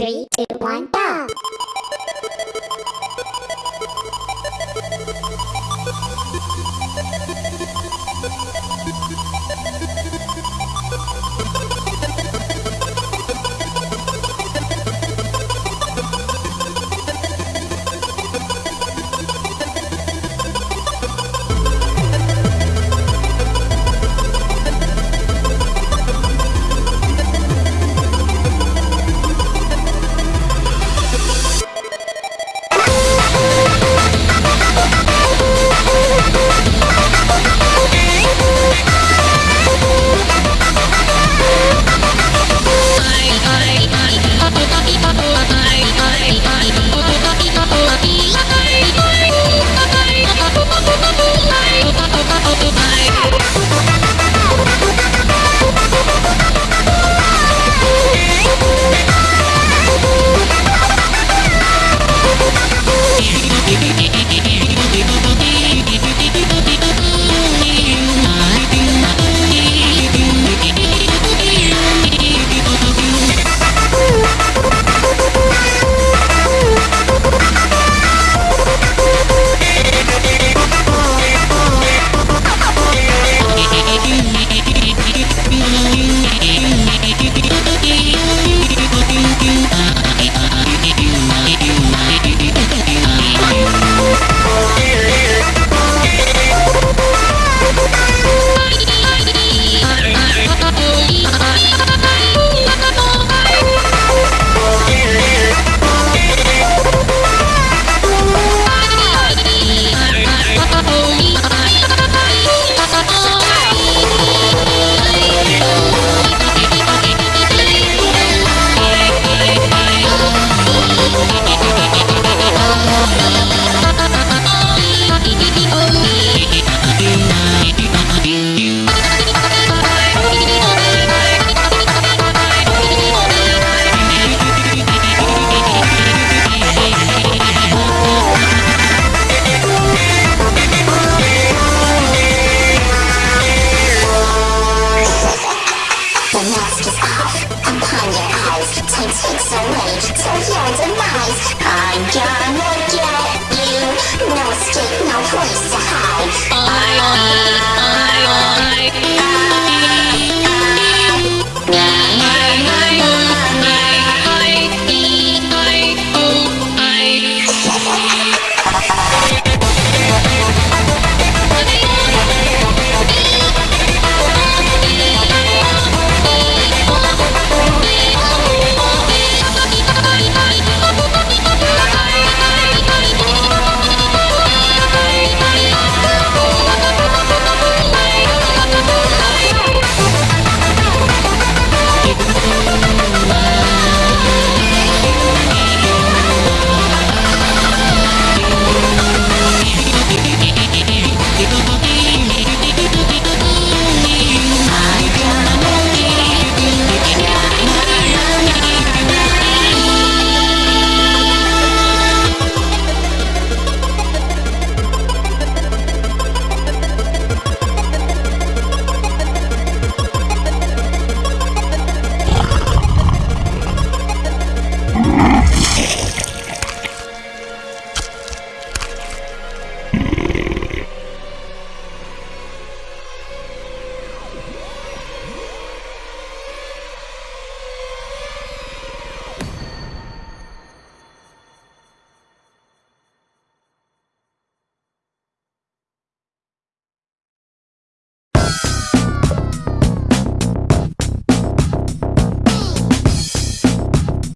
Three, two, one, go! The mask is off upon your eyes to take away till your demise. I'm gonna get you. No